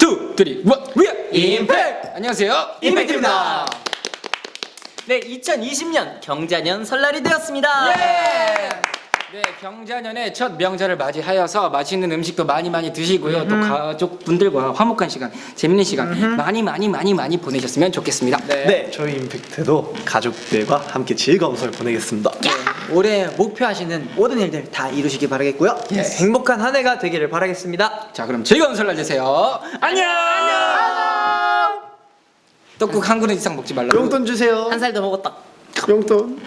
Two, three, one, we are! 임팩트! 안녕하세요. 임팩트입니다. 네, 2020년 경자년 설날이 되었습니다. 네, 경자년의 첫 명절을 맞이하여서 맛있는 음식도 많이 많이 드시고요. 또 가족분들과 화목한 시간, 재밌는 시간 많이 많이 많이 많이 보내셨으면 좋겠습니다. 네, 저희 임팩트도 가족들과 함께 즐거운 설 보내겠습니다. 올해 목표하시는 모든 일들 다 이루시기 바라겠고요. 네, 행복한 한 해가 되기를 바라겠습니다. 자, 그럼 즐거운 설날 되세요. 안녕. 떡국 한 그릇 이상 먹지 말라고. 용돈 주세요. 한 살 더 먹었다. 용돈.